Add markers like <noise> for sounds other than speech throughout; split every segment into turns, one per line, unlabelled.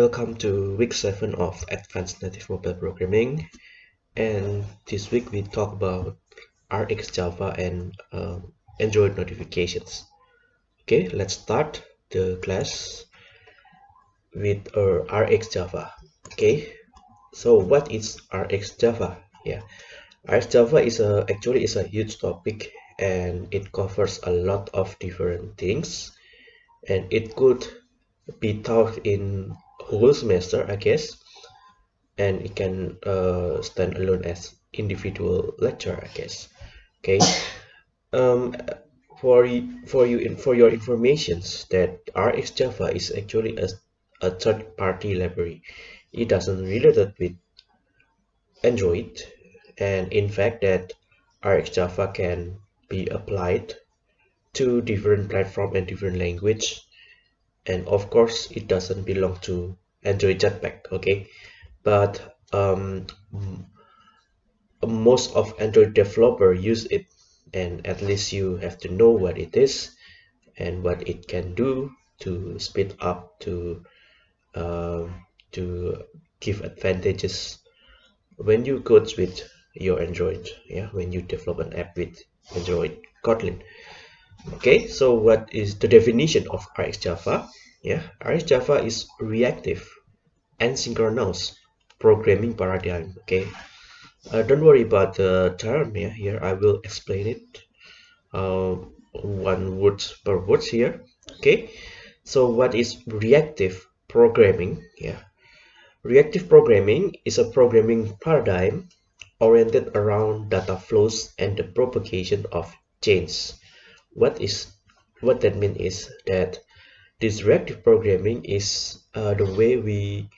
Welcome to week 7 of Advanced Native Mobile Programming and this week we talk about RX Java and uh, Android notifications. Okay, let's start the class with uh, RX Java. Okay, so what is RX Java? Yeah, RX Java is a actually is a huge topic and it covers a lot of different things and it could be taught in whole semester I guess. And it can uh, stand alone as individual lecture I guess. Okay. Um, for for you for your informations that RX Java is actually a, a third party library it doesn't relate with Android. And in fact that RX Java can be applied to different platform and different language and of course it doesn't belong to Android Jetpack okay? But um, most of Android developer use it. And at least you have to know what it is and what it can do to speed up to uh, to give advantages when you code with your Android yeah? When you develop an app with Android Kotlin okay so what is the definition of RX Java? Yeah RX Java is reactive and synchronous programming paradigm okay? Uh, don't worry about the term yeah here I will explain it uh, one word per word here okay? So what is reactive programming yeah? Reactive programming is a programming paradigm oriented around data flows and the propagation of change what is what that means is that this reactive programming is uh, the way we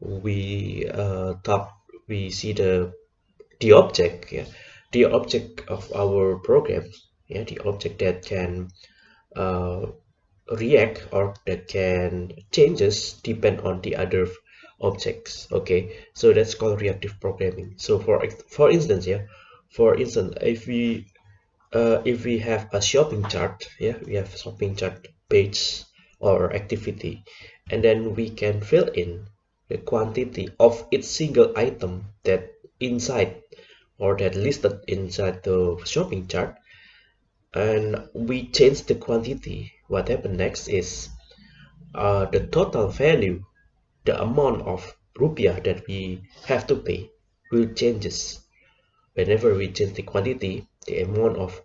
we uh, top we see the the object yeah the object of our program yeah the object that can uh, react or that can changes depend on the other objects okay? So that's called reactive programming. So for for instance yeah for instance if we uh, if we have a shopping chart yeah we have shopping chart page or activity and then we can fill in the quantity of each single item that inside or that listed inside the shopping chart and we change the quantity. What happens next is uh, the total value the amount of rupiah that we have to pay will changes whenever we change the quantity the amount of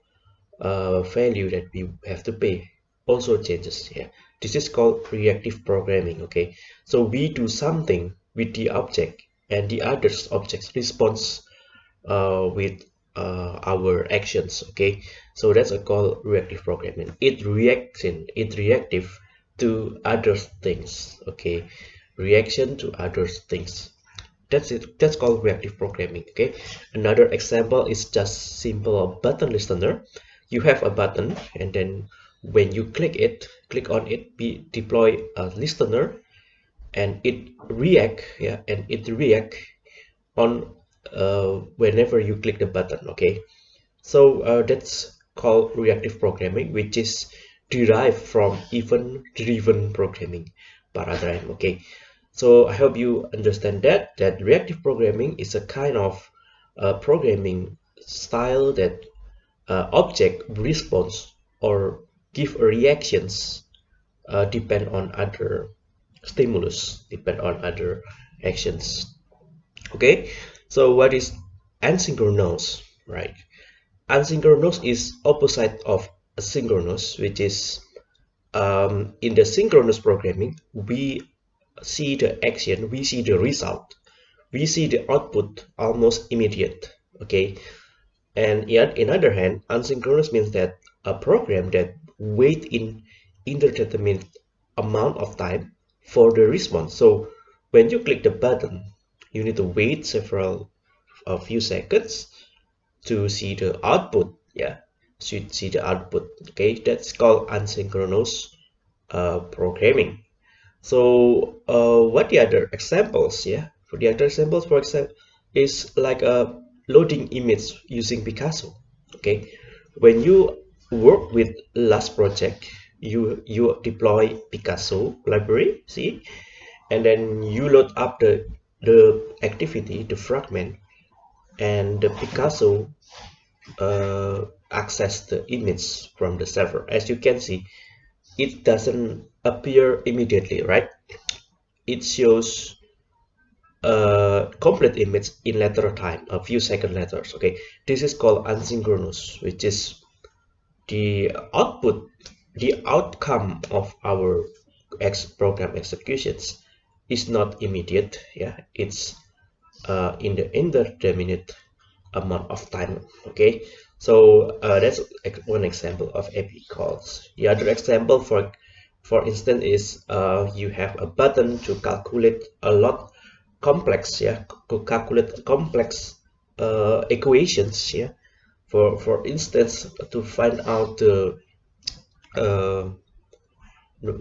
uh, value that we have to pay also changes here this is called reactive programming okay? So we do something with the object and the other objects responds uh, with uh, our actions okay? So that's a called reactive programming. It reacts in it reactive to other things okay? Reaction to other things that's it. That's called reactive programming okay? Another example is just simple button listener. You have a button and then when you click it click on it be deploy a listener and it react yeah and it react on uh, whenever you click the button okay? So uh, that's called reactive programming which is derived from event driven programming paradigm okay so i hope you understand that that reactive programming is a kind of uh, programming style that uh, object response or give reactions uh, depend on other stimulus depend on other actions. Okay? So what is asynchronous right? Asynchronous is opposite of asynchronous which is um, in the synchronous programming we see the action we see the result. We see the output almost immediate okay? And yet in other hand asynchronous means that a program that wait in indeterminate amount of time for the response. So when you click the button you need to wait several a few seconds to see the output yeah? So you see the output okay? That's called asynchronous uh, programming so uh, what the other examples yeah? For the other examples for example is like a loading image using Picasso okay? When you work with last project you you deploy Picasso library see? And then you load up the the activity the fragment and the Picasso uh, access the image from the server. As you can see it doesn't appear immediately right? It shows a complete image in later time a few second later okay? This is called asynchronous which is the output the outcome of our X program executions is not immediate yeah? It's uh, in the indeterminate amount of time okay? So uh, that's one example of API calls. The other example for for instance is uh, you have a button to calculate a lot complex yeah to calculate complex uh, equations yeah. For for instance to find out the uh,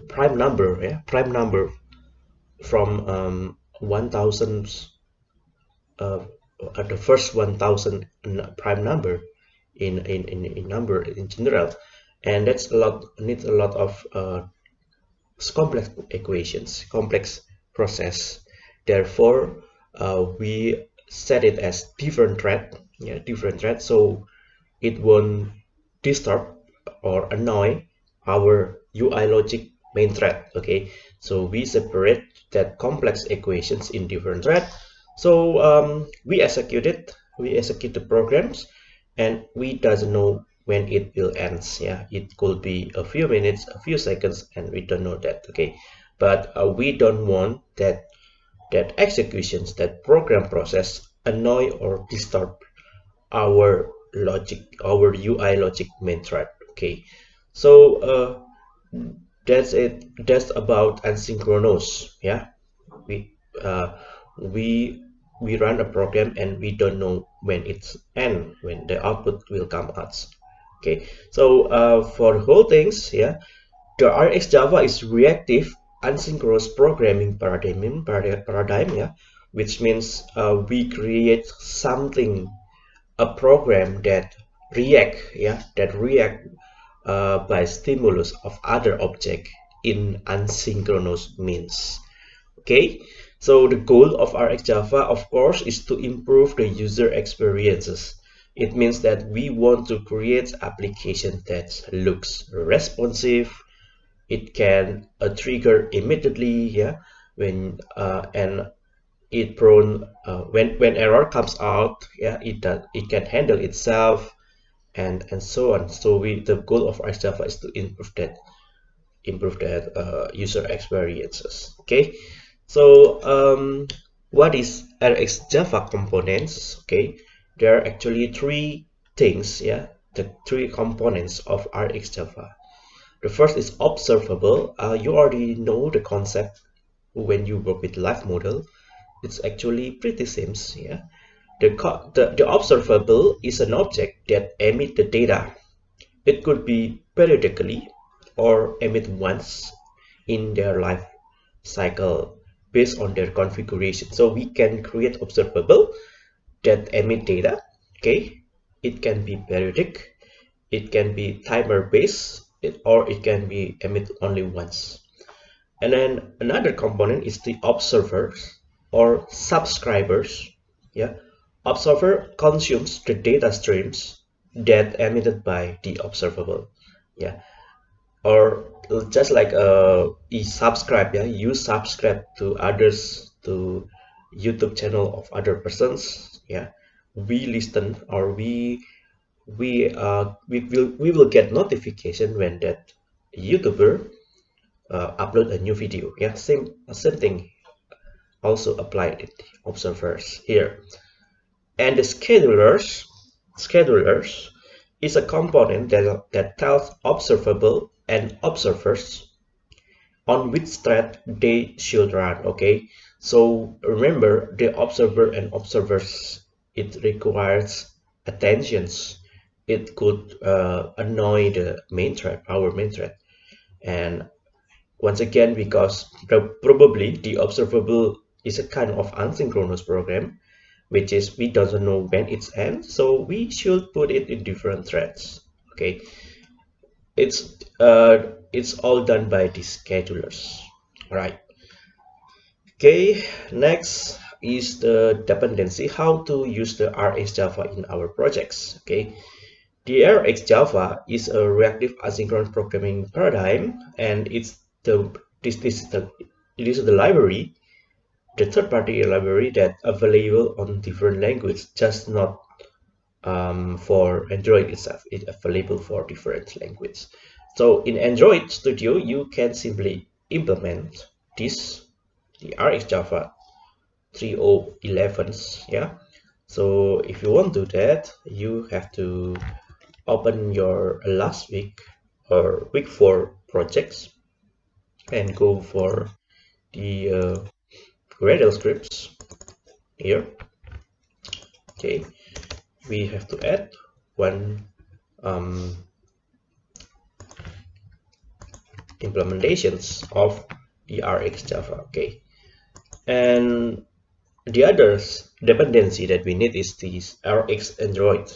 prime number yeah prime number from um, 1000 uh, uh, the first 1000 prime number in, in in in number in general. And that's a lot needs a lot of uh, complex equations complex process. Therefore uh, we set it as different thread yeah different thread. So it won't disturb or annoy our UI logic main thread okay? So we separate that complex equations in different thread. So um, we execute it. We execute the programs and we doesn't know when it will end yeah. It could be a few minutes a few seconds and we don't know that okay. But uh, we don't want that that executions that program process annoy or disturb our logic our UI logic main thread okay. So uh, that's it that's about asynchronous yeah. We uh, we we run a program and we don't know when it's end when the output will come out okay so uh, for the whole things yeah the RxJava is reactive asynchronous programming paradigm paradigm yeah which means uh, we create something a program that react yeah that react uh, by stimulus of other object in asynchronous means. Okay so the goal of RxJava of course is to improve the user experiences it means that we want to create application that looks responsive. It can uh, trigger immediately yeah when uh, and it prone uh, when when error comes out yeah it does it can handle itself and and so on. So we the goal of RxJava is to improve that improve that uh, user experiences okay? So um, what is RxJava components okay there are actually three things yeah the three components of RxJava the first is observable uh, you already know the concept when you work with live model it's actually pretty same yeah the, the, the observable is an object that emit the data. It could be periodically or emit once in their life cycle based on their configuration. So we can create observable that emit data. Okay, it can be periodic, it can be timer based, it, or it can be emit only once. And then another component is the observers or subscribers. Yeah, observer consumes the data streams that emitted by the observable yeah or just like uh you subscribe yeah you subscribe to others to youtube channel of other persons yeah. We listen or we we uh we will we will get notification when that youtuber uh, upload a new video. Yeah same same thing. Also applied it observers here. And the schedulers, schedulers is a component that, that tells observable and observers on which thread they should run. Okay, so remember the observer and observers, it requires attentions. It could uh, annoy the main thread, our main thread. And once again, because probably the observable is a kind of asynchronous program, which is we doesn't know when it's ends so we should put it in different threads okay it's uh it's all done by the schedulers. Right. Okay next is the dependency. How to use the rx java in our projects. Okay. The rx java is a reactive asynchronous programming paradigm and it's the this, this is the it is the library the third-party library that available on different languages just not um, for android itself. It's available for different languages so in android studio you can simply implement this the rx java 3011s yeah? So if you want to do that you have to open your last week or week four projects and go for the uh, Gradle scripts here. Okay we have to add one um, implementations of the Rx Java okay? And the other dependency that we need is this Rx Android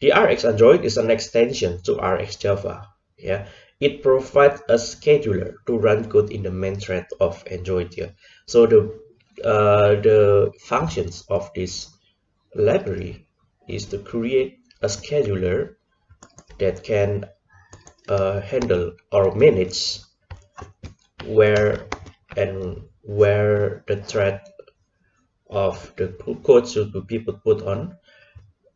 the Rx Android is an extension to Rx Java yeah? It provides a scheduler to run code in the main thread of Android here so the uh, the functions of this library is to create a scheduler that can uh, handle or manage where and where the thread of the code should be put, put on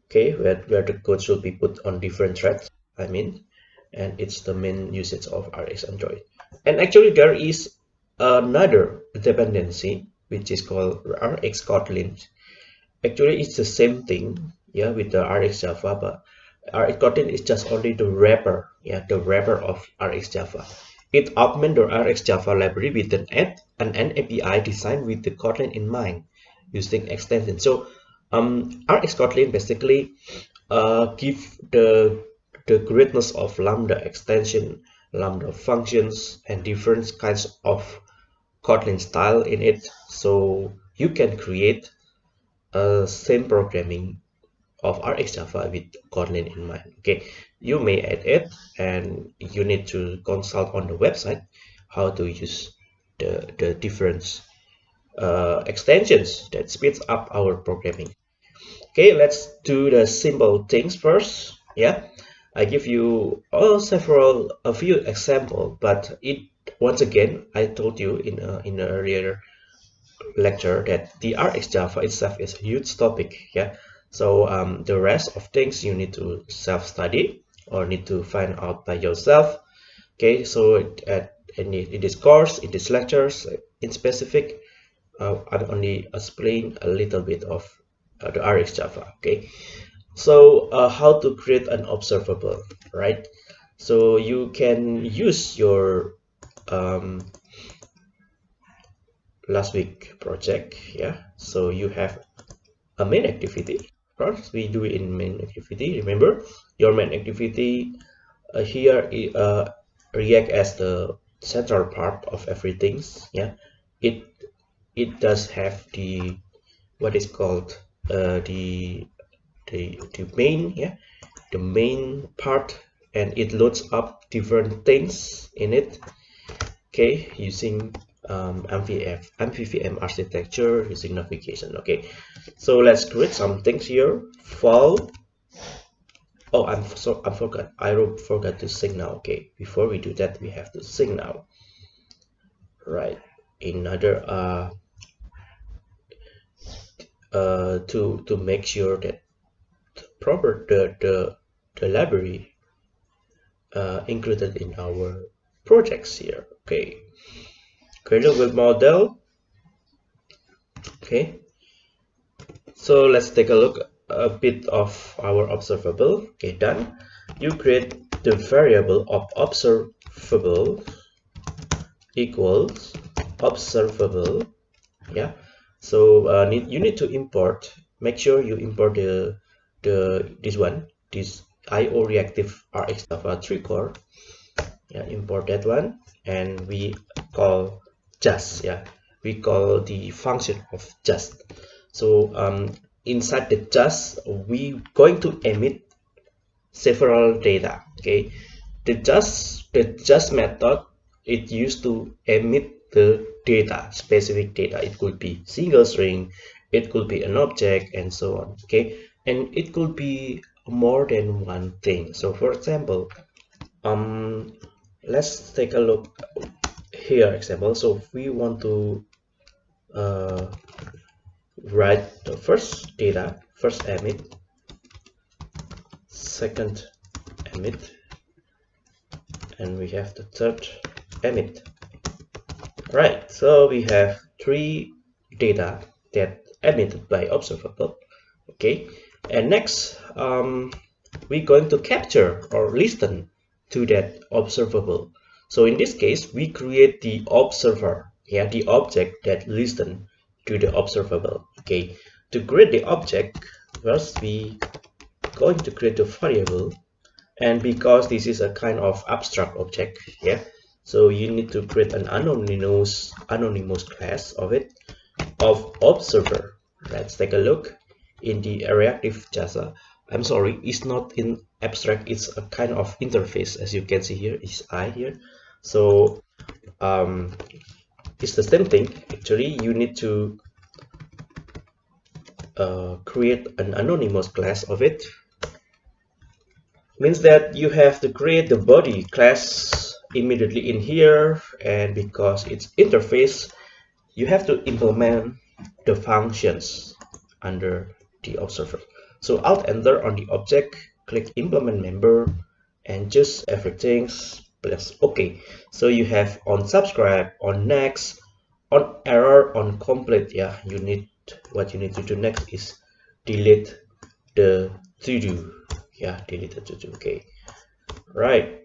okay where, where the code should be put on different threads I mean and it's the main usage of RX Android. And actually there is another dependency which is called RX Kotlin. Actually it's the same thing yeah with the RX Java but RX Kotlin is just only the wrapper yeah the wrapper of RX Java it augments the RX Java library with an add and an API designed with the Kotlin in mind using extension. So um RX Kotlin basically uh give the the greatness of lambda extension lambda functions and different kinds of Kotlin style in it. So you can create a same programming of RX Java with Kotlin in mind. Okay you may add it and you need to consult on the website how to use the, the different uh, extensions that speeds up our programming. Okay let's do the simple things first. Yeah I give you all several a few example but it once again I told you in a, in an earlier lecture that the RX Java itself is a huge topic. Yeah so um, the rest of things you need to self-study or need to find out by yourself. Okay so at in, in this course in these lectures in specific uh, I'm only explain a little bit of uh, the RX Java okay? So uh, how to create an observable right? So you can use your um, last week project yeah? So you have a main activity first we do it in main activity. Remember your main activity uh, here uh, react as the central part of everything yeah? It it does have the what is called uh, the the, the main yeah? The main part and it loads up different things in it. Okay using um, MVF, MVVM architecture using navigation okay so let's create some things here. File. Oh I'm so I forgot I forgot to signal. Okay before we do that we have to signal. Right another uh uh to to make sure that proper the the, the library uh, included in our projects here. Okay Gradle web model. Okay. So let's take a look a bit of our observable. Okay done. You create the variable of observable equals observable. Yeah. So uh, need, you need to import make sure you import the the this one. This IO reactive RX Java 3 core. Yeah import that one. And we call just yeah. We call the function of just. So um, inside the just we going to emit several data okay? The just the just method it used to emit the data specific data. It could be single string it could be an object and so on okay? And it could be more than one thing. So for example um let's take a look here example. So if we want to uh, write the first data first emit second emit and we have the third emit. Right so we have three data that emitted by observable okay? And next um, we're going to capture or listen to that observable so in this case we create the observer yeah the object that listen to the observable okay? To create the object first we going to create a variable and because this is a kind of abstract object yeah? So you need to create an anonymous anonymous class of it of observer. Let's take a look in the reactive jasa i'm sorry it's not in abstract it's a kind of interface as you can see here is i here so um it's the same thing. Actually you need to uh, create an anonymous class of it. Means that you have to create the body class immediately in here and because it's interface you have to implement the functions under the observer. So alt enter on the object click implement member and just everything plus. Ok so you have on subscribe on next on error on complete. Yeah you need what you need to do next is delete the to do yeah delete the to do okay right.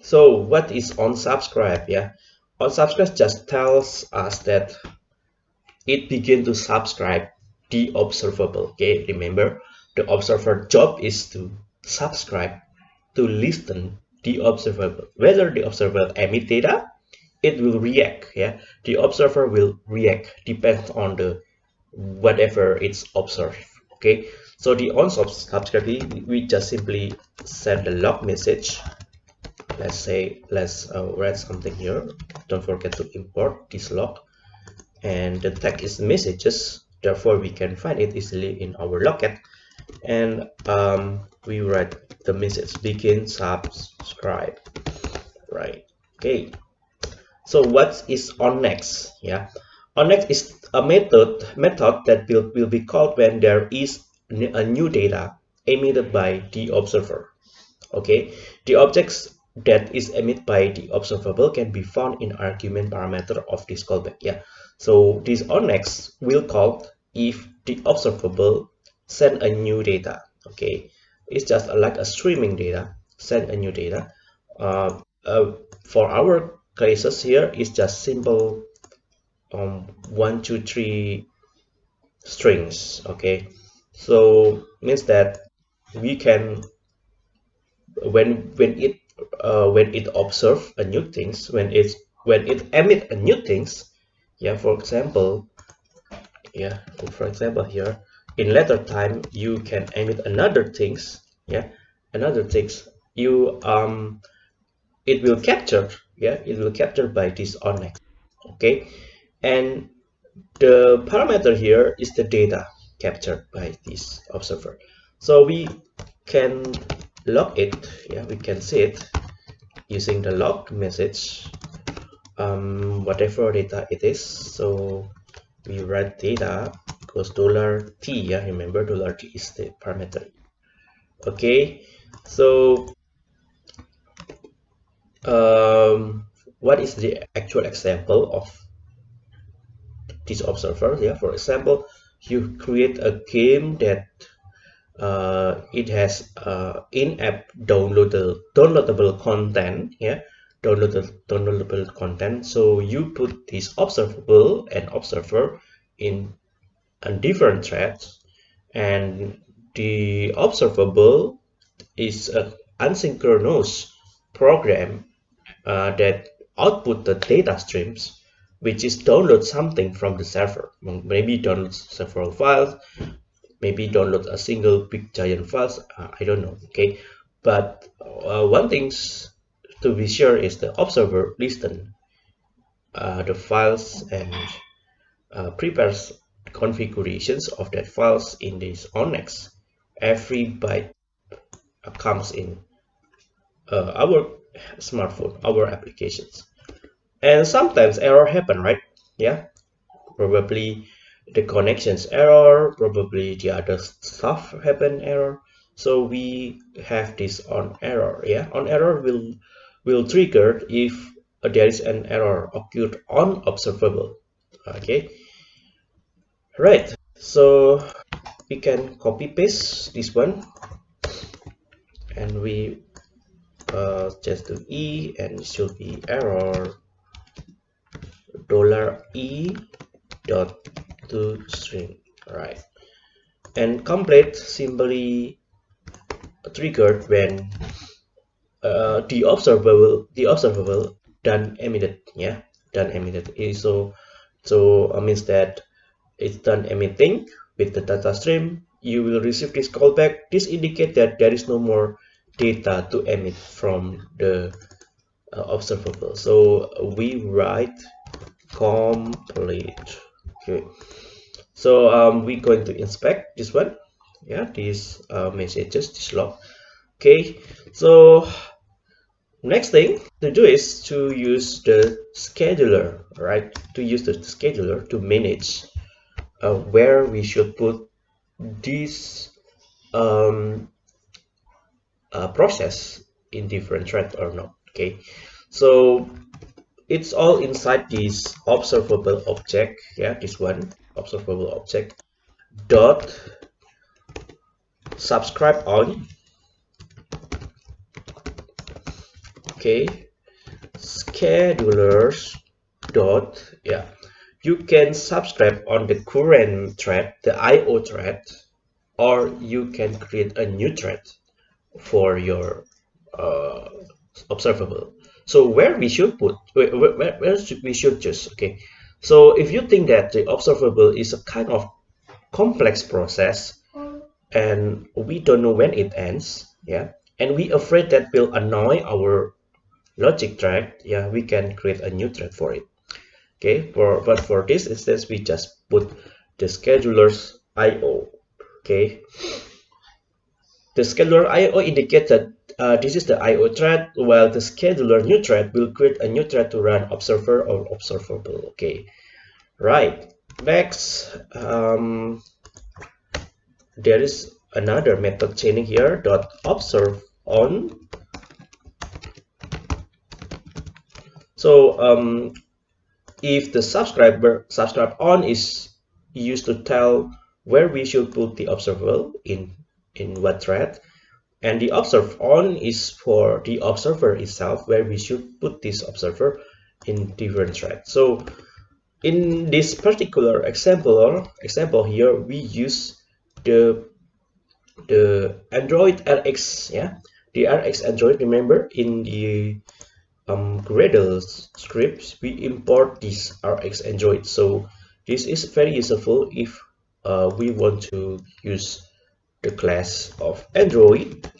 So what is on subscribe? Yeah on subscribe just tells us that it begin to subscribe the observable. Okay remember the observer job is to subscribe to listen the observable whether the observer emit data it will react yeah? The observer will react depends on the whatever it's observed okay? So the on subscribe we just simply send the log message. Let's say let's uh, write something here. Don't forget to import this log. And the tag is messages. Therefore we can find it easily in our logcat and um, we write the message begin subscribe. Right. Okay. So what is on next? Yeah. On next is a method method that will, will be called when there is a new data emitted by the observer. Okay. The objects that is emitted by the observable can be found in argument parameter of this callback. Yeah. So this on next will call if the observable send a new data. Okay it's just like a streaming data send a new data. Uh, uh, for our cases here it's just simple um, one two three strings okay? So means that we can when when it uh, when it observe a new things when it's when it emit a new things yeah for example yeah for example here in later time you can emit another things yeah. Another things you um it will capture yeah it will capture by this on next okay? And the parameter here is the data captured by this observer. So we can log it yeah we can see it using the log message um, whatever data it is. So we write data equals dollar t yeah remember dollar t is the parameter okay? So um, what is the actual example of this observer yeah for example you create a game that uh, it has uh, in-app downloadable downloadable content yeah? Downloadable downloadable content. So you put this observable and observer in a different threads and the observable is an asynchronous program uh, that output the data streams which is download something from the server. Maybe download several files maybe download a single big giant files uh, i don't know okay? But uh, one thing to be sure is the observer listen uh, the files and uh, prepares configurations of that files in this onNext every byte comes in uh, our smartphone our applications. And sometimes error happen right? Yeah. Probably the connections error probably the other stuff happen error. So we have this on error yeah? On error will will trigger if there is an error occurred on observable okay? Right so we can copy paste this one. And we uh, just do e and it should be error. Dollar e dot to string right. And complete simply triggered when uh, the observable the observable done emitted yeah done emitted. So so uh, means that it's done emitting with the data stream you will receive this callback. This indicate that there is no more data to emit from the uh, observable. So we write complete. Okay. So um, we're going to inspect this one. Yeah these uh, messages this log. Okay. So next thing to do is to use the scheduler right? To use the scheduler to manage uh, where we should put this um, uh, process in different thread or not okay? So it's all inside this observable object yeah this one observable object dot subscribe on okay? Schedulers dot yeah you can subscribe on the current thread the io thread or you can create a new thread for your uh, observable. So where we should put where, where, where should we should just okay? So if you think that the observable is a kind of complex process and we don't know when it ends yeah? And we afraid that will annoy our logic thread yeah we can create a new thread for it okay for but for this instance we just put the schedulers io okay? The scheduler io indicates that uh, this is the io thread while the scheduler new thread will create a new thread to run observer or observable okay? Right next um, there is another method chaining here dot observe on. So um, if the subscriber subscribe on is used to tell where we should put the observable in in what thread. And the observe on is for the observer itself where we should put this observer in different thread. So in this particular example example here we use the the android rx yeah? The rx android remember in the um, Gradle scripts we import this rx android. So this is very useful if uh, we want to use the class of android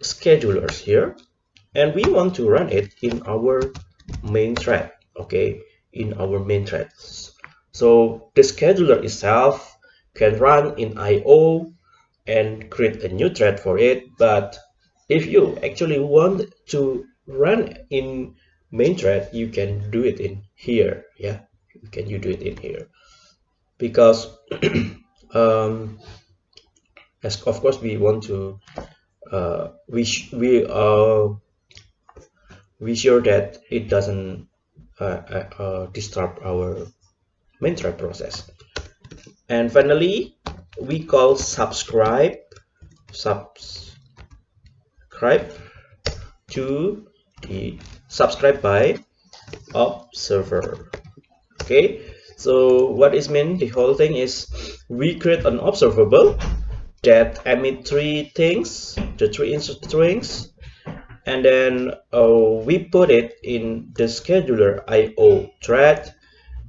schedulers here. And we want to run it in our main thread okay? In our main threads so the scheduler itself can run in io and create a new thread for it. But if you actually want to run in main thread you can do it in here yeah? Can you do it in here? Because <clears throat> um as of course we want to uh we we uh we sure that it doesn't uh, uh, uh, disturb our main thread process. And finally we call subscribe subscribe to subscribe by observer. Okay. So what is meant the whole thing is we create an observable that emit three things the three strings and then uh, we put it in the scheduler io thread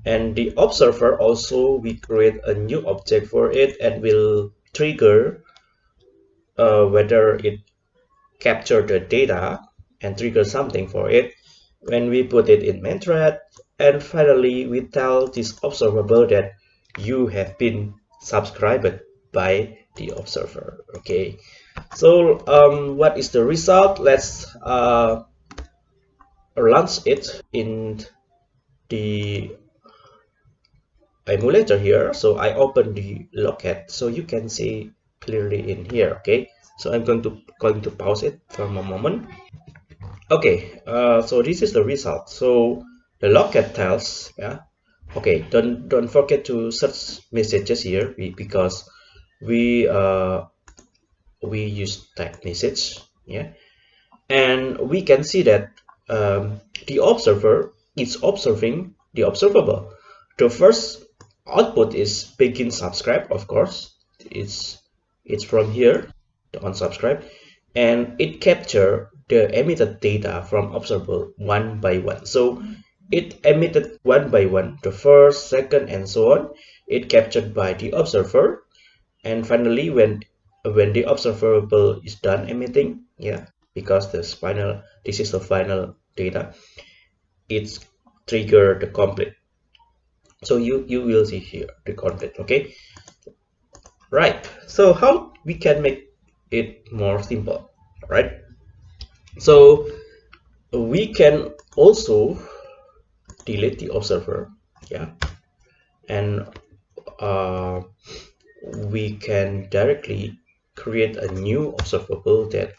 and the observer also we create a new object for it and will trigger uh, whether it capture the data and trigger something for it. When we put it in main thread and finally we tell this observable that you have been subscribed by the observer okay? So um, what is the result? Let's uh, launch it in the emulator here. So I open the Logcat so you can see clearly in here okay? So I'm going to going to pause it for a moment okay uh, so this is the result. So the Logcat tells yeah. Okay don't don't forget to search messages here because we uh we use tag message yeah. And we can see that um, the observer is observing the observable. The first output is begin subscribe of course. It's it's from here the unsubscribe. And it capture the emitted data from observable one by one. So it emitted one by one the first second and so on. It captured by the observer. And finally when when the observable is done emitting yeah because this final this is the final data it's trigger the complete so you you will see here the complete okay? Right. So how we can make it more simple right so we can also delete the observer yeah. And uh, we can directly create a new observable that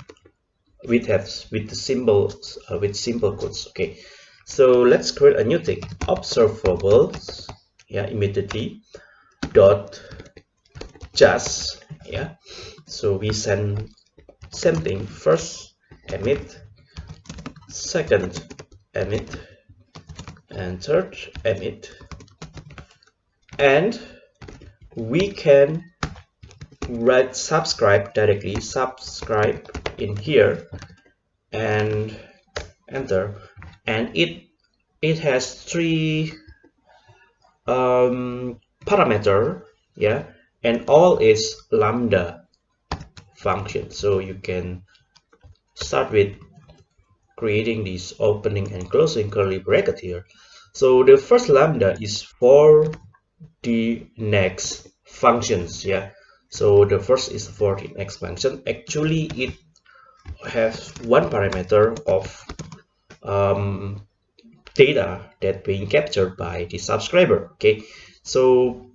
with have with the symbols uh, with simple codes okay. So let's create a new thing observables yeah immediately dot just yeah. So we send same thing first emit second emit and third emit. And we can write subscribe directly subscribe in here and enter. And it it has three um, parameter yeah and all is lambda function. So you can start with creating this opening and closing curly bracket here. So the first lambda is for the next functions yeah. So the first is for the next function. Actually it has one parameter of um, data that being captured by the subscriber okay? So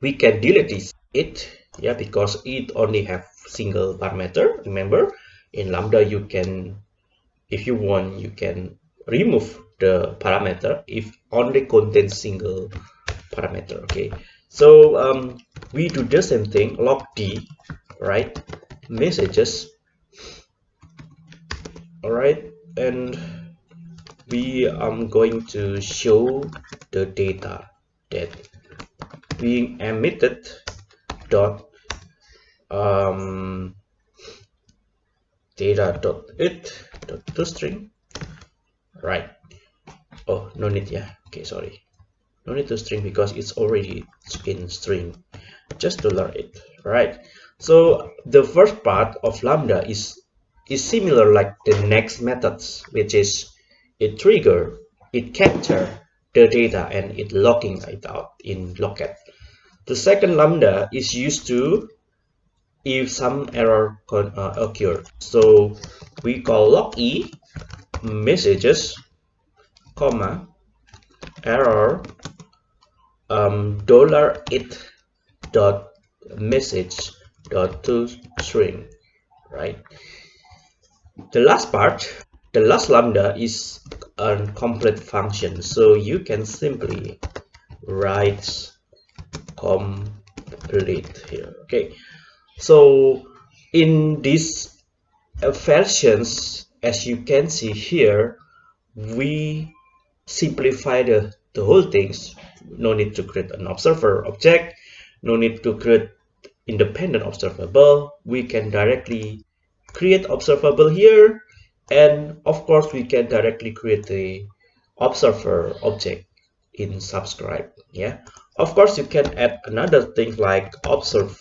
we can delete this it yeah because it only have single parameter remember in lambda you can if you want you can remove the parameter if only contains single parameter okay? So um, we do the same thing log d right? Messages. All right and we are going to show the data that being emitted dot um, data dot it dot to string. Right. Oh no need. Yeah. Okay sorry. No need to string because it's already in string. Just to learn it. Right. So the first part of lambda is is similar like the next methods which is it trigger it capture the data and it logging it out in logcat. The second lambda is used to if some error uh, occur. So we call log e messages comma error um, dollar it dot message dot to string right? The last part the last lambda is a complete function. So you can simply write complete here okay so in these versions as you can see here we simplify the, the whole things. No need to create an observer object. No need to create independent observable. We can directly create observable here. And of course we can directly create the observer object in subscribe yeah? Of course you can add another thing like observe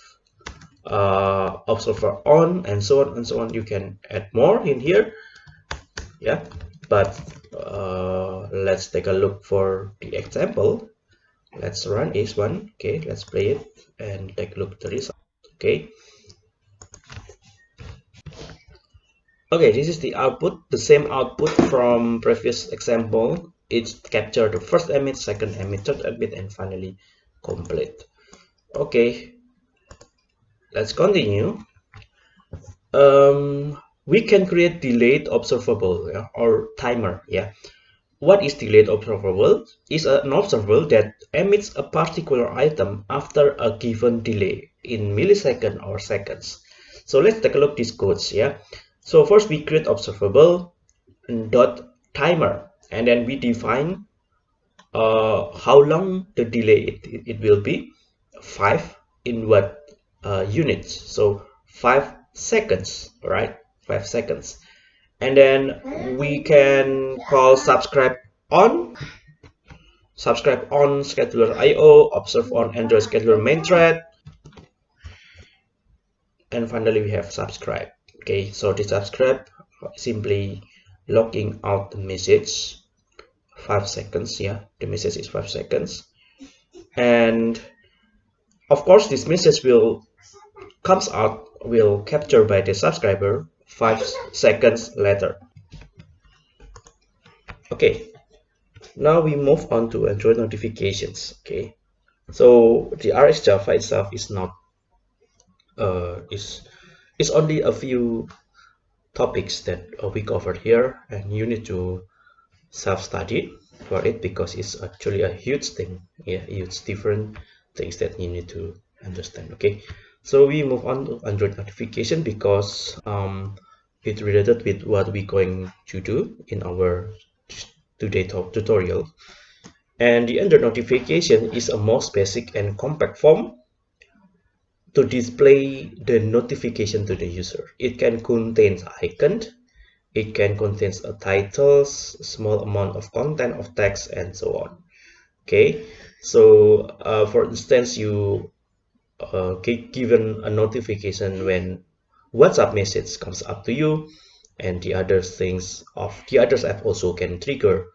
uh, observer on and so on and so on. You can add more in here. Yeah but uh, let's take a look for the example. Let's run this one. Okay let's play it and take a look the result. Okay. Okay this is the output the same output from previous example. It's captured the first emit second emit third emit and finally complete. Okay let's continue. Um, we can create delayed observable yeah, or timer yeah. What is delayed observable? Is an observable that emits a particular item after a given delay in milliseconds or seconds. So let's take a look at these codes yeah. So first we create observable dot timer and then we define uh, how long the delay it, it, will be. Five in what uh, units. So five seconds right? Five seconds. And then we can call subscribe on subscribe on scheduler io observe on android scheduler main thread. And finally we have subscribe. Okay so the subscribe simply logging out the message. Five seconds yeah the message is five seconds. And of course this message will comes out will capture by the subscriber five seconds later. Okay. Now we move on to android notifications. Okay. So the rx java itself is not uh is is only a few topics that we covered here and you need to self-study for it because it's actually a huge thing. Yeah huge different things that you need to understand. Okay so we move on to android notification because um, it's related with what we're going to do in our today tutorial. And the android notification is a most basic and compact form to display the notification to the user. It can contain icon it can contain a titles small amount of content of text and so on. Okay? So uh, for instance you uh, given a notification when WhatsApp message comes up to you and the other things of the others app also can trigger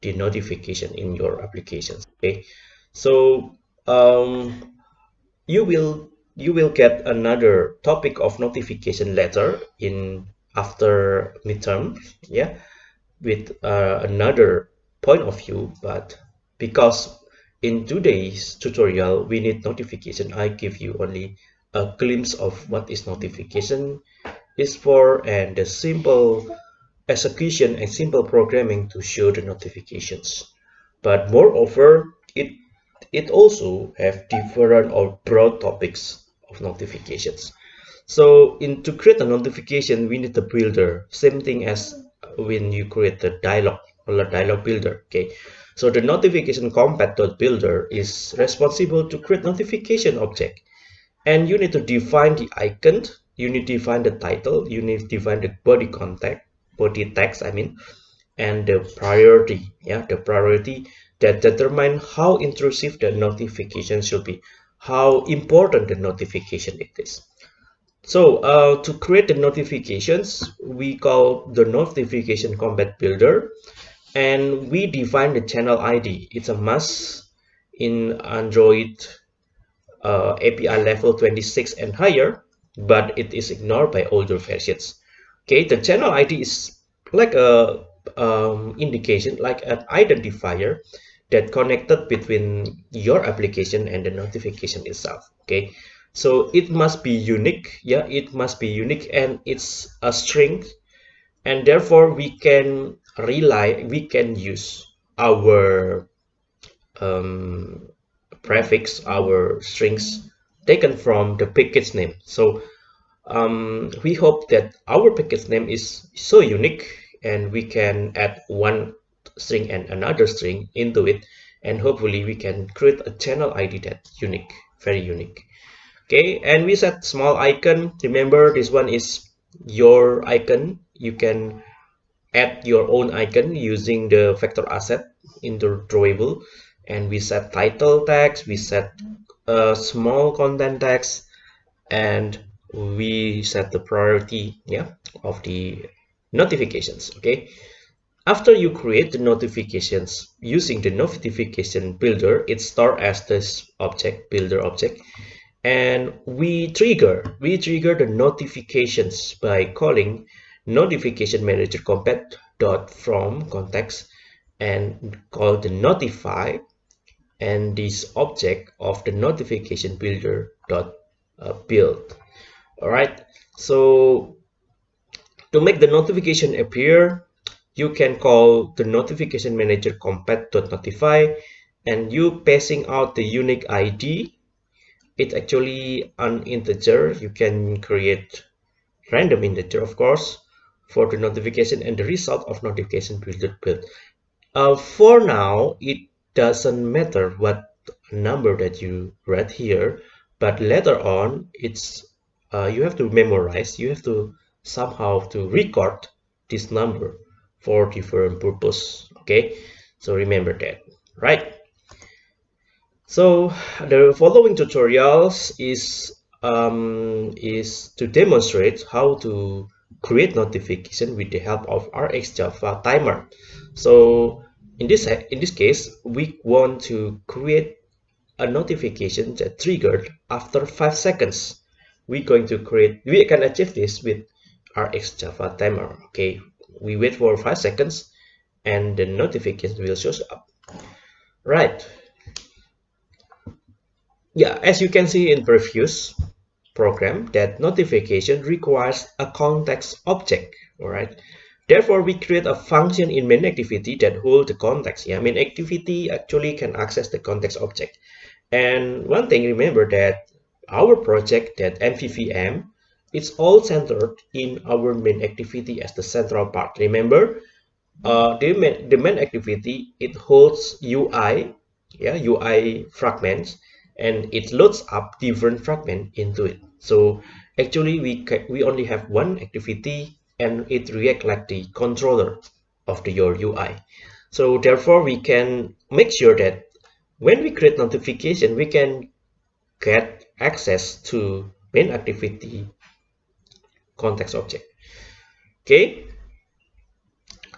the notification in your applications okay? So um, you will you will get another topic of notification letter in after midterm yeah? With uh, another point of view but because in today's tutorial, we need notification. I give you only a glimpse of what is notification is for and the simple execution and simple programming to show the notifications. But moreover, it it also have different or broad topics of notifications. So in to create a notification, we need a builder. Same thing as when you create the dialog or the dialog builder. Okay, so the notification compat.builder is responsible to create notification object. And you need to define the icon, you need to define the title, you need to define the body contact, body text, I mean, and the priority, yeah, the priority that determine how intrusive the notification should be, how important the notification it is. So uh, to create the notifications, we call the notification compat builder and we define the channel ID it's a must in Android uh, API level 26 and higher but it is ignored by older versions. Okay the channel ID is like a um, indication like an identifier that connected between your application and the notification itself. Okay so it must be unique. Yeah it must be unique and it's a string. And therefore we can rely we can use our um, prefix our strings taken from the package name. So um, we hope that our package name is so unique and we can add one string and another string into it and hopefully we can create a channel id that unique very unique. Okay and we set small icon. Remember this one is your icon. You can add your own icon using the vector asset in the drawable and we set title text we set a small content text and we set the priority yeah of the notifications okay? After you create the notifications using the notification builder it's stored as this object builder object and we trigger we trigger the notifications by calling notification manager dot from context and call the notify and this object of the notification builder dot uh, build. All right so to make the notification appear you can call the notification manager compat.notify and you passing out the unique id it's actually an integer. You can create random integer of course for the notification and the result of notification build build uh, for now it doesn't matter what number that you read here but later on it's uh, you have to memorize you have to somehow to record this number for different purpose okay? So remember that right? So the following tutorials is um, is to demonstrate how to create notification with the help of RX Java timer. So in this in this case we want to create a notification that triggered after five seconds. We're going to create we can achieve this with rx java timer okay? We wait for five seconds and the notification will show up. Right. Yeah as you can see in previous program that notification requires a context object all right therefore we create a function in main activity that hold the context. Yeah main activity actually can access the context object. And one thing remember that our project that mvvm it's all centered in our main activity as the central part. Remember uh, the, main, the main activity it holds UI yeah UI fragments and it loads up different fragment into it. So actually we we only have one activity and it react like the controller of the your UI so therefore we can make sure that when we create notification we can get access to main activity context object. Okay?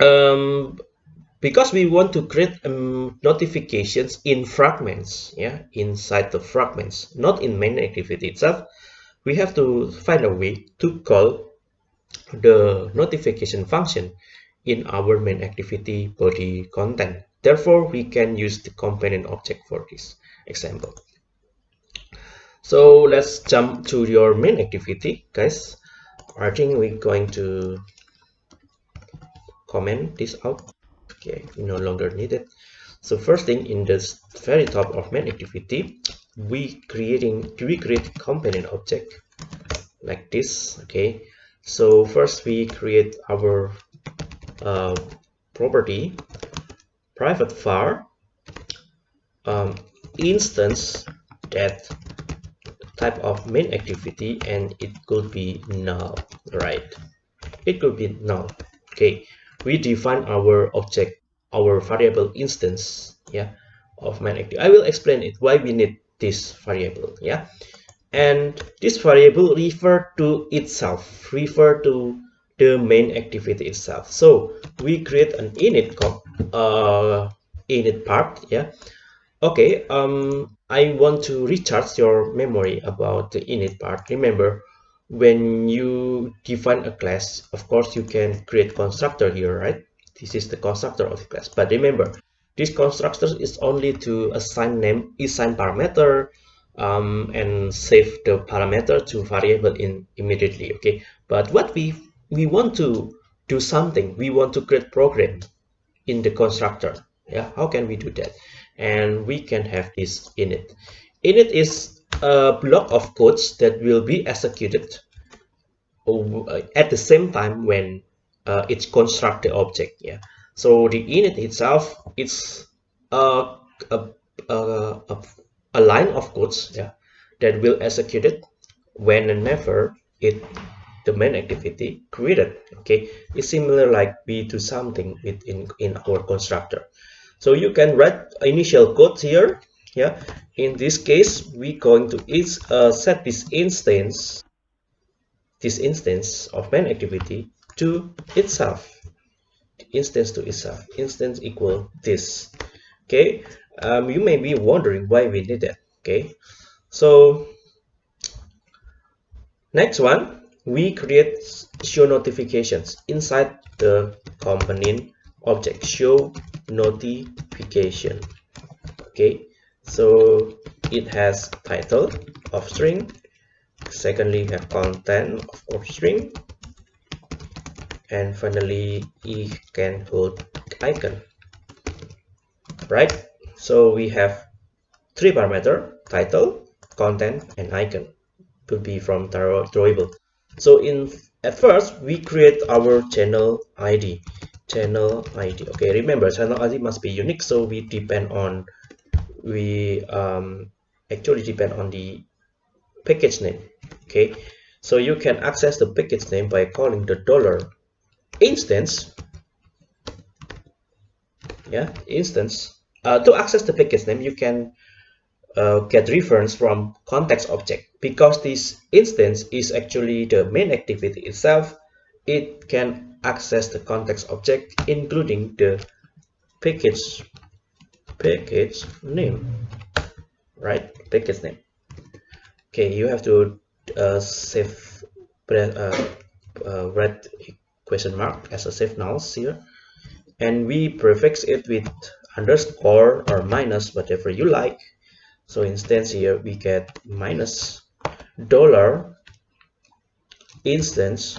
Um, because we want to create um, notifications in fragments yeah inside the fragments not in main activity itself we have to find a way to call the notification function in our main activity body content. Therefore we can use the component object for this example. So let's jump to your main activity guys. I think we're going to comment this out okay we no longer need it so first thing in this very top of main activity we creating we create component object like this okay? So first we create our uh, property private var um, instance that type of main activity and it could be null right? It could be null okay we define our object our variable instance yeah of main activity i will explain it why we need this variable yeah? And this variable refer to itself refer to the main activity itself. So we create an init uh init part yeah? Okay um I want to recharge your memory about the init part. Remember, when you define a class, of course, you can create constructor here, right? This is the constructor of the class. But remember, this constructor is only to assign name, assign parameter, um, and save the parameter to variable in immediately. Okay, but what we we want to do something, we want to create program in the constructor. Yeah, how can we do that? and we can have this init init is a block of codes that will be executed at the same time when uh, it's construct the object yeah. So the init itself is a, a, a, a line of codes yeah that will execute it whenever it the main activity created okay. It's similar like we do something within in our constructor. So you can write initial code here yeah. In this case we going to is uh, set this instance this instance of main activity to itself. Instance to itself. Instance equal this. Okay. Um, you may be wondering why we need that. Okay. So next one we create show notifications inside the component object. Show notification. Okay so it has title of string. Secondly have content of string. And finally it can hold icon. Right? So we have three parameter title content and icon. Could be from drawable. So in at first we create our channel id channel id okay remember channel id must be unique so we depend on we um, actually depend on the package name okay? So you can access the package name by calling the dollar instance yeah instance. Uh, to access the package name you can uh, get reference from context object. Because this instance is actually the main activity itself it can access the context object including the package package name right? Package name. Okay you have to uh, save uh, uh, red question mark as a safe null here and we prefix it with underscore or minus whatever you like. So instance here we get minus dollar instance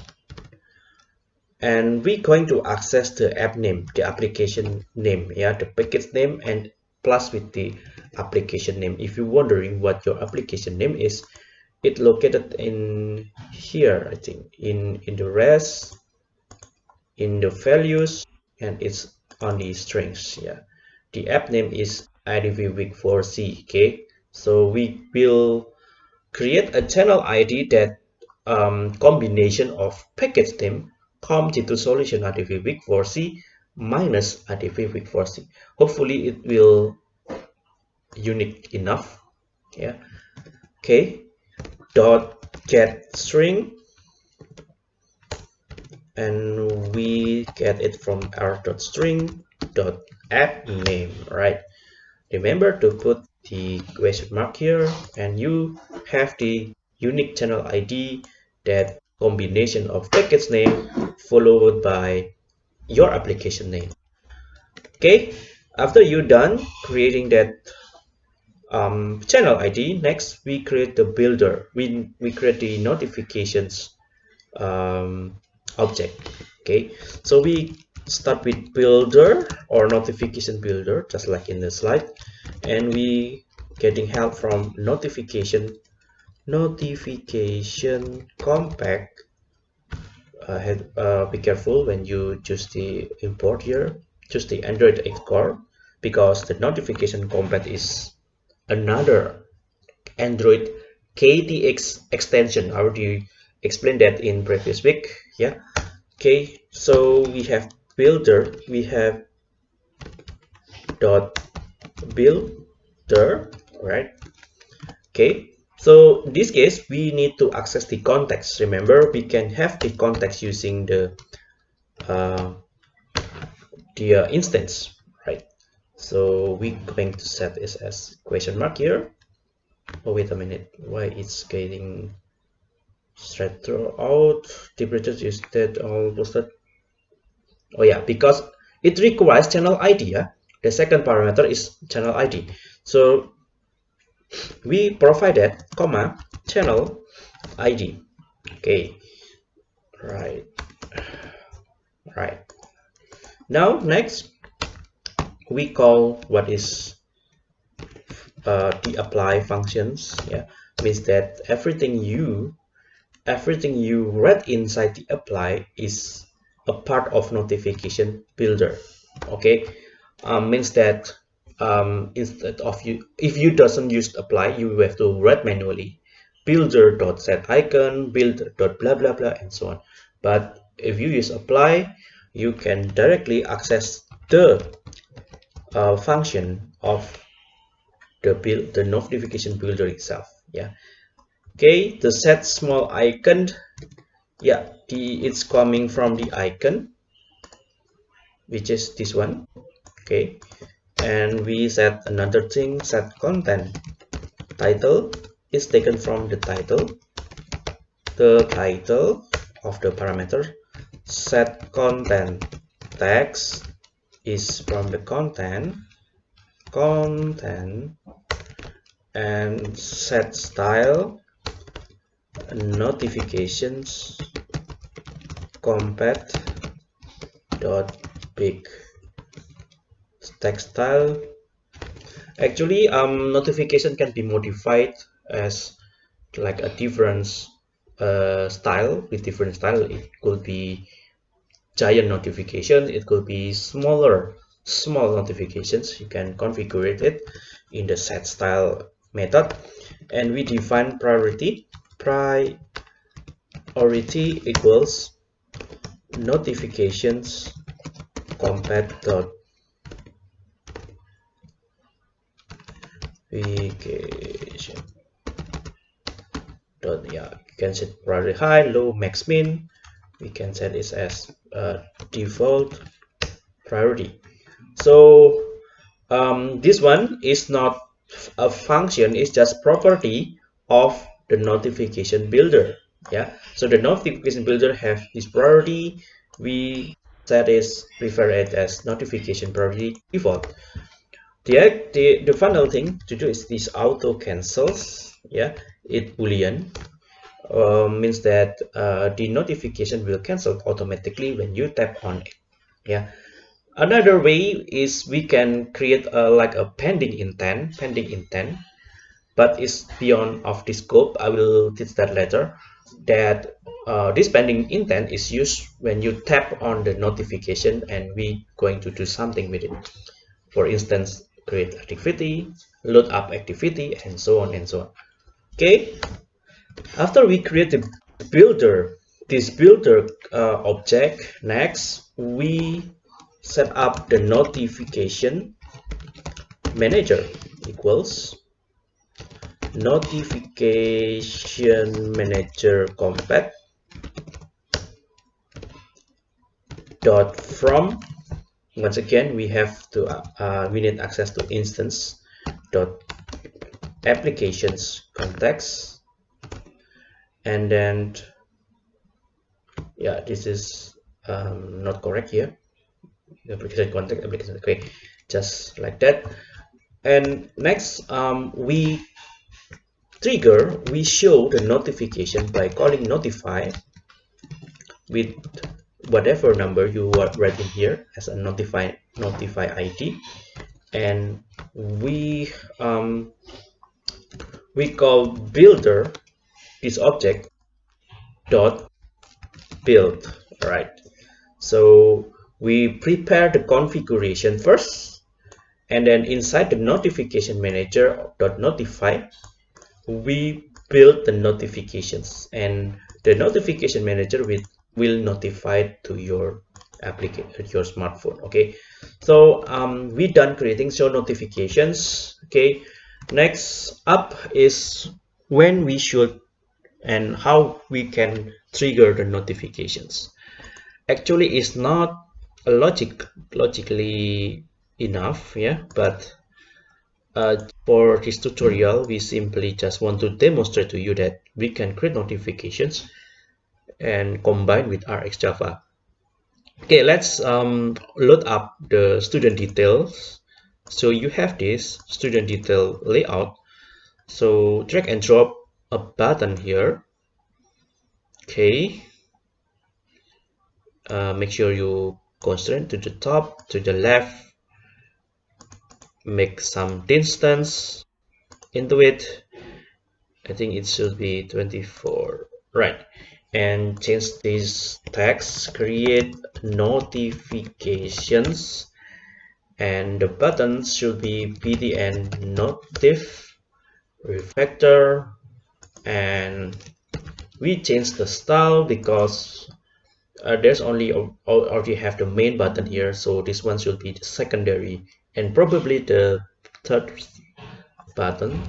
and we're going to access the app name the application name yeah the package name and plus with the application name. If you're wondering what your application name is it located in here i think. In in the res in the values and it's on the strings yeah. The app name is idv week 4c okay? So we will create a channel id that um, combination of package name com-g2 solution idv week 4c minus idv week 4c hopefully it will unique enough yeah. Okay dot get string and we get it from our dot string dot app name right? Remember to put the question mark here and you have the unique channel id that combination of package name followed by your application name. Okay after you're done creating that um, channel id next we create the builder. We we create the notifications um, object. Okay so we start with builder or notification builder just like in the slide and we getting help from notification notification compat uh, be careful when you choose the import here. Choose the android 8 core because the notification compat is another android ktx extension. I already explained that in previous week yeah? Okay so we have builder we have dot builder right? Okay so in this case we need to access the context. Remember we can have the context using the uh, the uh, instance right? So we're going to set this as question mark here. Oh wait a minute. Why it's getting straight through out? Temperature is that all posted oh yeah because it requires channel id yeah? The second parameter is channel id so we provided comma channel id okay. Right. Right. Now next we call what is uh, the apply functions. Yeah. Means that everything you everything you read inside the apply is a part of notification builder. Okay. Um, means that um, instead of you if you doesn't use apply you have to write manually. Builder dot set icon builder dot blah blah blah and so on. But if you use apply you can directly access the uh, function of the build the notification builder itself yeah. Okay the set small icon yeah the it's coming from the icon which is this one okay and we set another thing set content. Title is taken from the title. The title of the parameter set content. Text is from the content. Content. And set style. Notifications. Compat dot big text style actually um notification can be modified as like a different uh, style with different style. It could be giant notification it could be smaller small notifications. You can configure it in the set style method. And we define priority. Priority equals notifications compat dot notification dot yeah you can set priority high low max min. We can set this as a default priority. So um, this one is not a function it's just property of the notification builder yeah? So the notification builder have this priority. We set is refer it as notification priority default the, the the final thing to do is this auto cancels yeah it boolean uh, means that uh, the notification will cancel automatically when you tap on it yeah. Another way is we can create a, like a pending intent pending intent but it's beyond of the scope. I will teach that later that uh, this pending intent is used when you tap on the notification and we going to do something with it. For instance create activity load up activity and so on and so on. Okay? After we create the builder this builder uh, object next we set up the notification manager equals notification manager compat dot from once again we have to uh, we need access to instance dot applications context. And then yeah this is um, not correct here. Application context application okay just like that. And next um, we trigger we show the notification by calling notify with whatever number you are writing here as a notify notify id and we um, we call builder this object dot build right so we prepare the configuration first and then inside the notification manager dot notify we build the notifications. And the notification manager will, will notify to your application your smartphone okay? So um, we done creating show notifications okay? Next up is when we should and how we can trigger the notifications. Actually it's not a logic logically enough yeah? But uh, for this tutorial we simply just want to demonstrate to you that we can create notifications and combine with RxJava okay let's um, load up the student details. So you have this student detail layout. So drag and drop a button here. Okay. Uh, make sure you constrain to the top to the left. Make some distance into it. I think it should be 24 right and change this text create notifications and the buttons should be btn notif refactor. And we change the style because uh, there's only already have the main button here so this one should be the secondary and probably the third button.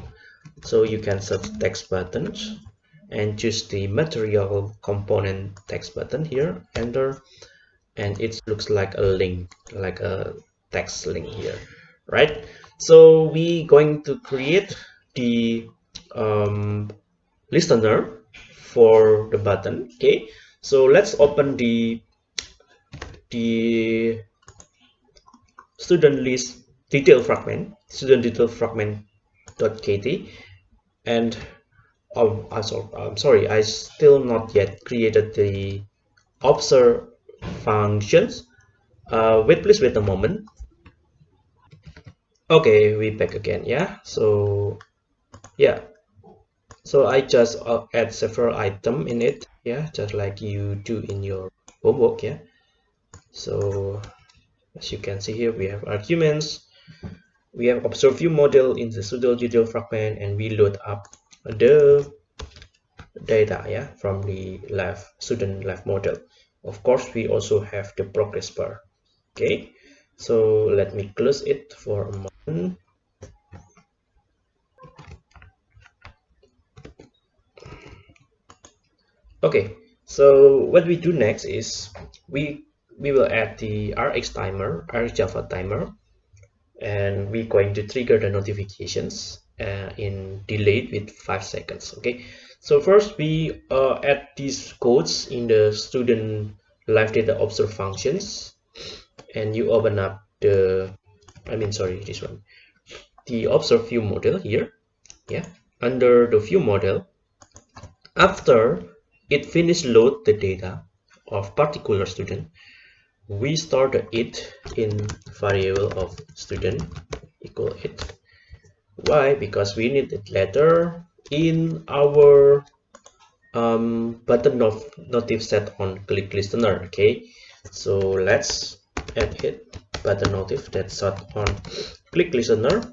So you can set text buttons and choose the material component text button here enter and it looks like a link like a text link here right? So we going to create the um, listener for the button okay? So let's open the the student list detail fragment student detail fragment kt and oh, I'm, sorry, I'm sorry. I still not yet created the observe functions. Uh, wait please wait a moment. Okay we back again yeah? So yeah. So I just uh, add several item in it yeah? Just like you do in your homework yeah? So as you can see here we have arguments. We have observe view model in the pseudo detail fragment and we load up the data yeah from the live student live model. Of course we also have the progress bar. Okay so let me close it for a moment. Okay so what we do next is we we will add the rx timer rx java timer and we're going to trigger the notifications uh, in delayed with five seconds okay? So first we uh, add these codes in the student live data observe functions. And you open up the i mean sorry this one. The observe view model here yeah? Under the view model after it finish load the data of particular student we start it in variable of student equal it why? Because we need it later in our um, button of notif set on click listener okay? So let's add it button notif that's set on click listener.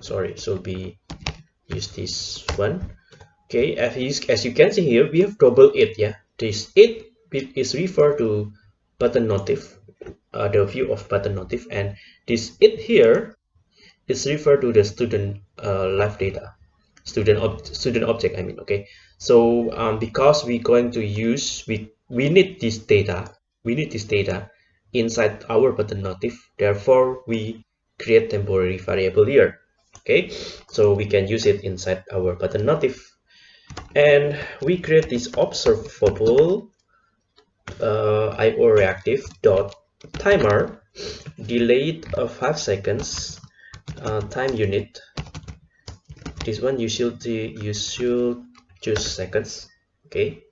Sorry so be use this one. Okay as you, as you can see here we have double it yeah? This it is referred to button notif uh, the view of button notif and this it here is referred to the student uh, data. Student ob student object i mean okay? So um, because we're going to use we we need this data we need this data inside our button notif therefore we create temporary variable here okay? So we can use it inside our button notif and we create this observable uh, IO reactive dot timer delayed of five seconds uh, time unit. This one you should you should choose seconds okay?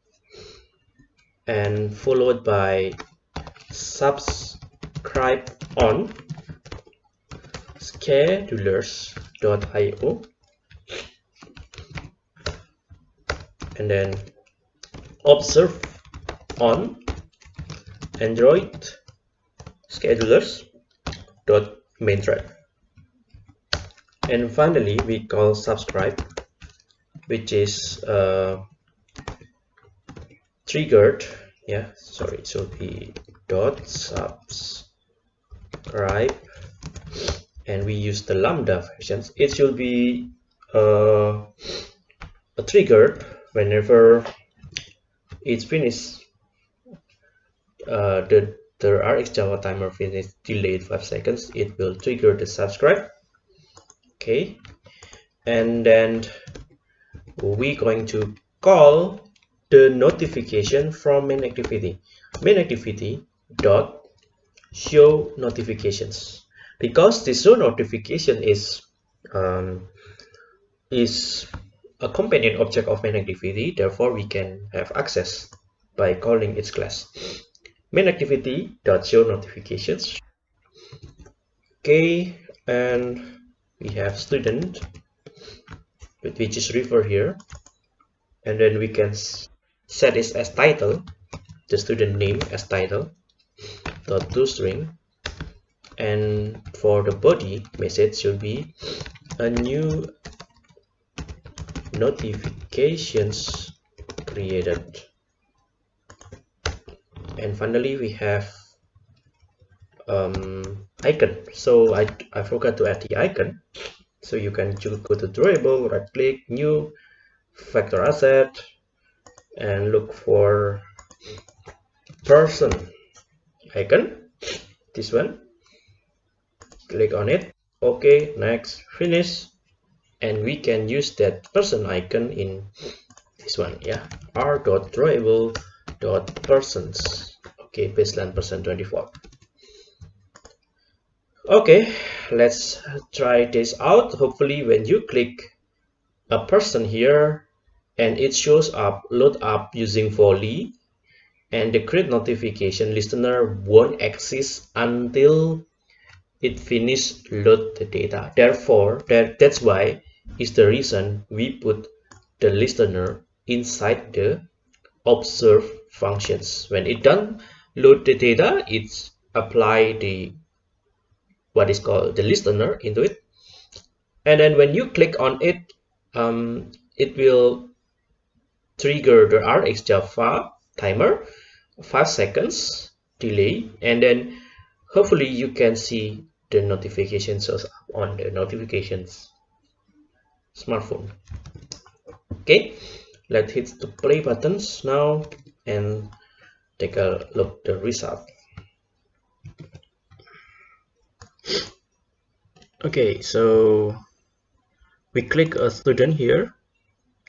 And followed by subscribe on schedulers.io and then observe on android schedulers dot main thread and finally we call subscribe which is uh, triggered. Yeah sorry it should be dot subscribe. And we use the lambda functions it should be uh, triggered whenever it's finished. Uh, the the rx java timer finish delayed five seconds. It will trigger the subscribe okay. And then we going to call the notification from main activity. Main activity dot show notifications. Because the show notification is um, is a companion object of main activity therefore we can have access by calling its class. Main activity dot show notifications. Okay. And we have student which is refer here. And then we can set this as title the student name as title dot toString and for the body message should be a new notifications created. And finally we have um, icon. So I, I forgot to add the icon. So you can go to drawable right click new vector asset and look for person icon. This one. Click on it. Okay next finish. And we can use that person icon in this one yeah. R dot drawable dot persons. Okay baseline person 24 okay let's try this out. Hopefully when you click a person here and it shows up load up using volley and the create notification listener won't exist until it finish load the data. Therefore that that's why is the reason we put the listener inside the observe functions. When it done load the data it's apply the what is called the listener into it. And then when you click on it um, it will trigger the RxJava timer 5 seconds delay. And then hopefully you can see the notifications on the notifications smartphone. Okay let's hit the play buttons now and take a look the result okay so we click a student here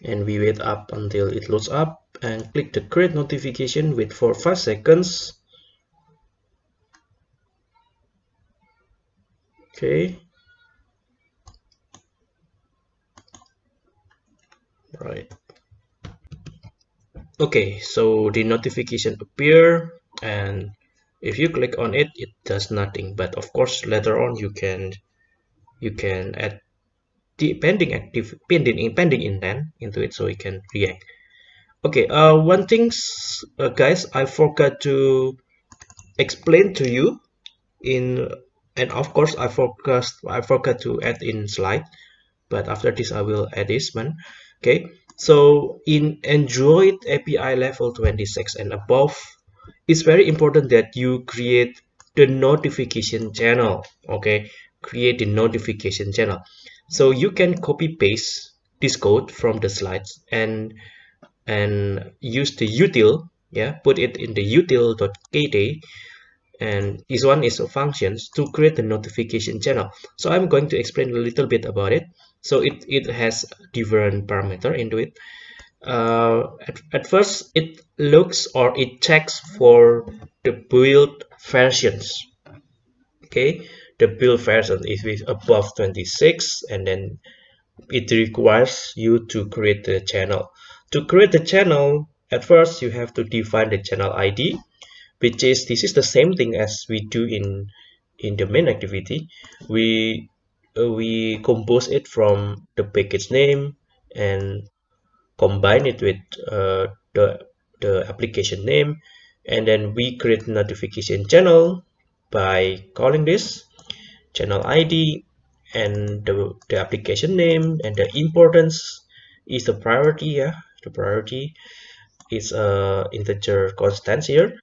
and we wait up until it loads up and click the create notification wait for 5 seconds. Okay. Right. Okay so the notification appear and if you click on it it does nothing. But of course later on you can you can add the pending active pending pending intent into it so it can react. Okay uh one thing uh, guys i forgot to explain to you in and of course i forgot i forgot to add in slide but after this i will add this one. Okay so in android api level 26 and above it's very important that you create the notification channel okay create the notification channel. So you can copy paste this code from the slides and and use the util yeah put it in the util.kt and this one is a functions to create the notification channel. So i'm going to explain a little bit about it. So it it has different parameter into it. Uh, at, at first it looks or it checks for the build versions. Okay the build version is above 26 and then it requires you to create the channel. To create the channel at first you have to define the channel id which is this is the same thing as we do in in the main activity. We uh, we compose it from the package name and combine it with uh, the the application name and then we create notification channel by calling this channel id and the, the application name and the importance is the priority yeah. The priority is a integer constant here.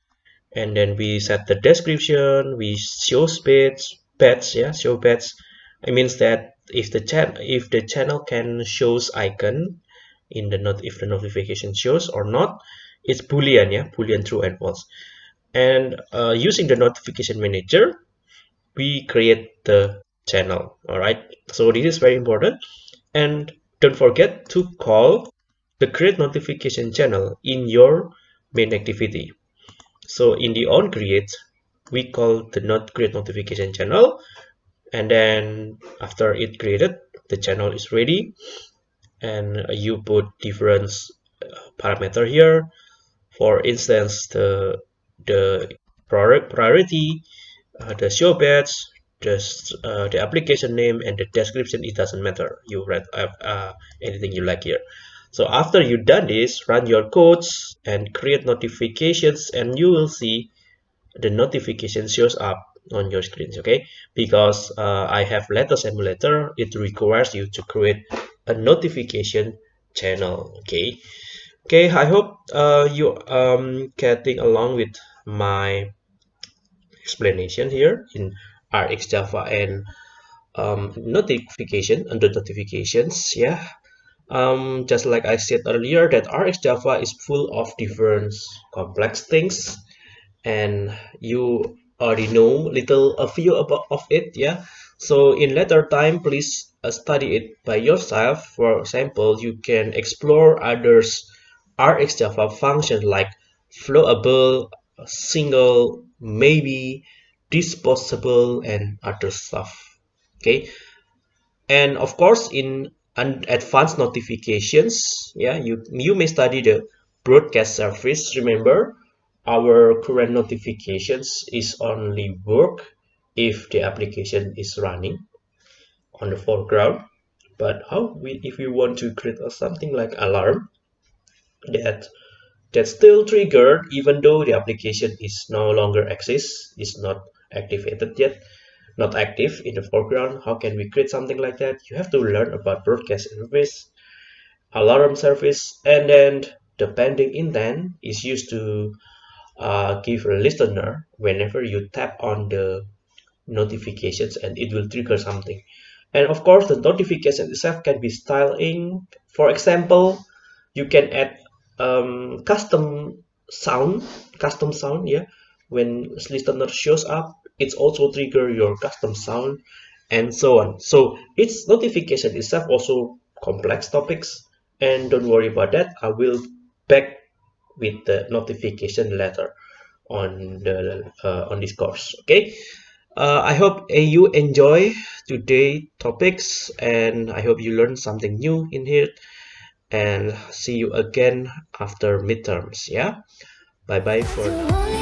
And then we set the description we show page pets yeah show pets it means that if the chat if the channel can shows icon in the not if the notification shows or not it's boolean yeah boolean true and false and uh, using the notification manager we create the channel all right so this is very important. And don't forget to call the create notification channel in your main activity. So in the on create we call the not create notification channel. And then after it created the channel is ready. And you put different uh, parameter here. For instance the the priority uh, the show badge just uh, the application name and the description it doesn't matter. You write uh, uh, anything you like here. So after you done this run your codes and create notifications and you will see the notification shows up on your screens okay? Because uh, I have Latest emulator it requires you to create a notification channel okay? Okay I hope uh, you um getting along with my explanation here in RxJava and um, notification under notifications yeah. Um, just like I said earlier that RxJava is full of different complex things and you already know little a few about of it yeah. So in later time please uh, study it by yourself. For example you can explore others RxJava functions like flowable single maybe disposable and other stuff okay? And of course in advanced notifications yeah you you may study the broadcast service remember our current notifications is only work if the application is running on the foreground. But how we if we want to create something like alarm that that still triggered even though the application is no longer exists is not activated yet not active in the foreground how can we create something like that? You have to learn about broadcast service alarm service and then the pending intent is used to uh, give a listener whenever you tap on the notifications and it will trigger something. And of course the notification itself can be styling. For example you can add um, custom sound custom sound yeah. When listener shows up it's also trigger your custom sound and so on. So its notification itself also complex topics and don't worry about that. I will back with the notification letter on the uh, on this course okay? Uh, i hope uh, you enjoy today topics and i hope you learn something new in here and see you again after midterms yeah? Bye bye for now